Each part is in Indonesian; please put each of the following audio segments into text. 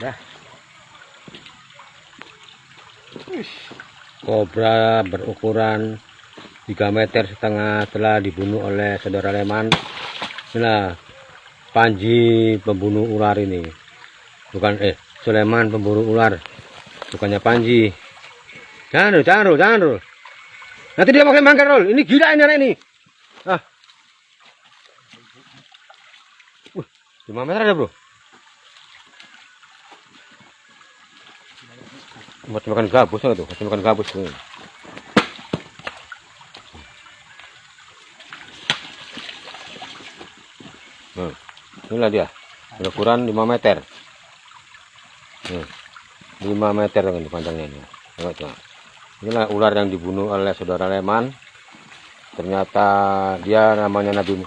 dah. Kobra berukuran 3 meter setengah telah dibunuh oleh saudara Leman. Nah Panji pembunuh ular ini. Bukan eh Sulaiman pemburu ular. Bukannya Panji. Jangan dulu jangan dulu jangan dulu. Nanti dia pakai mangkar dulu ini gila ini anak ini. Ah. Wih, 5 meter ada bro macam makan gabus tuh macam makan gabus tuh Nah, inilah dia berukuran 5 meter Hmm. 5 meter ini panjangnya ini. Tengok. Inilah ular yang dibunuh oleh saudara Leman. Ternyata dia namanya Nabi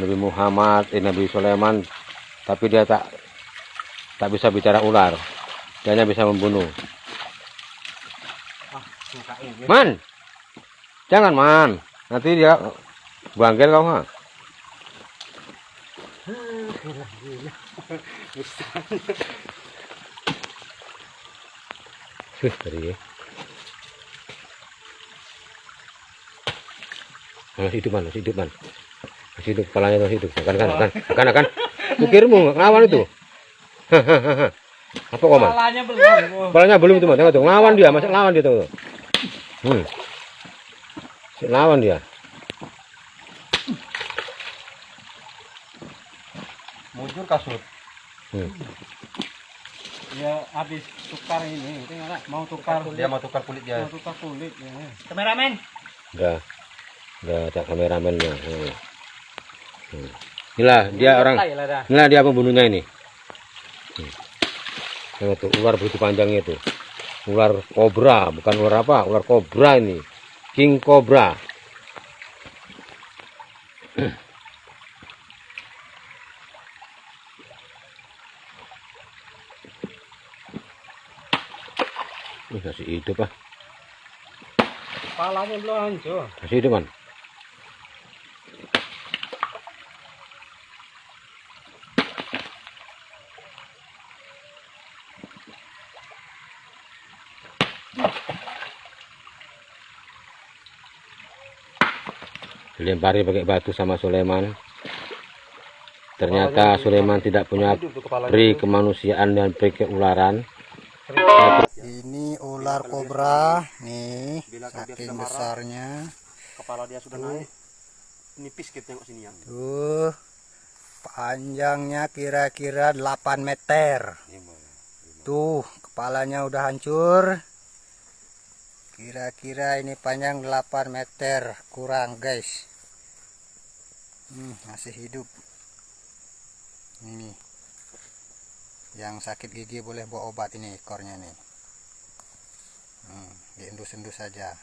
Nabi Muhammad, eh, Nabi Sulaiman, tapi dia tak tak bisa bicara ular. Dia hanya bisa membunuh. Man, jangan man. Nanti dia bangkit kau mah. Wih, tadi ya. Masih hidup man, masih hidup man. Masih hidup, kepalanya masih hidup. Kan, kan, kan, kan, kan. Kukirmu ngelawan itu. Apa kok man? Kepalanya belum. Kepalanya belum itu man. Tengok tuh, ngelawan dia, masih ngelawan dia tuh. Hmm. Masih ngelawan dia. Mujur kasut. Hmm. Ya habis tukar ini, tinggal mau tukar Dia mau tukar kulit dia. mau tukar kulit ya. Kameramen. Enggak. Enggak ada kameramennya. Hmm. Hmm. Inilah dia orang Inilah dia pembunuhnya ini. Hmm. Tengok tuh, ular begitu panjangnya itu. Ular kobra, bukan ular apa? Ular kobra ini. King kobra. Ini masih hidup ah. Kepalanya belum hancur. Masih hidup kan? Dilempari pakai batu sama Sulaiman. Ternyata Sulaiman tidak punya peri kemanusiaan dan peri keularan. Ini ular kobra, nih saking besarnya. Kepala dia sudah naik. Nipis kita tengok sini ya. Tuh, panjangnya kira-kira 8 meter. Tuh, kepalanya udah hancur. Kira-kira ini panjang 8 meter kurang, guys. Hmm, masih hidup. Ini. Yang sakit gigi boleh bawa obat ini ekornya nih. Hmm, diendus-endus saja.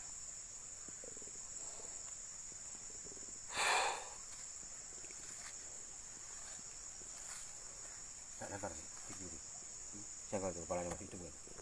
Jangan tuh, kepalanya masih hidup.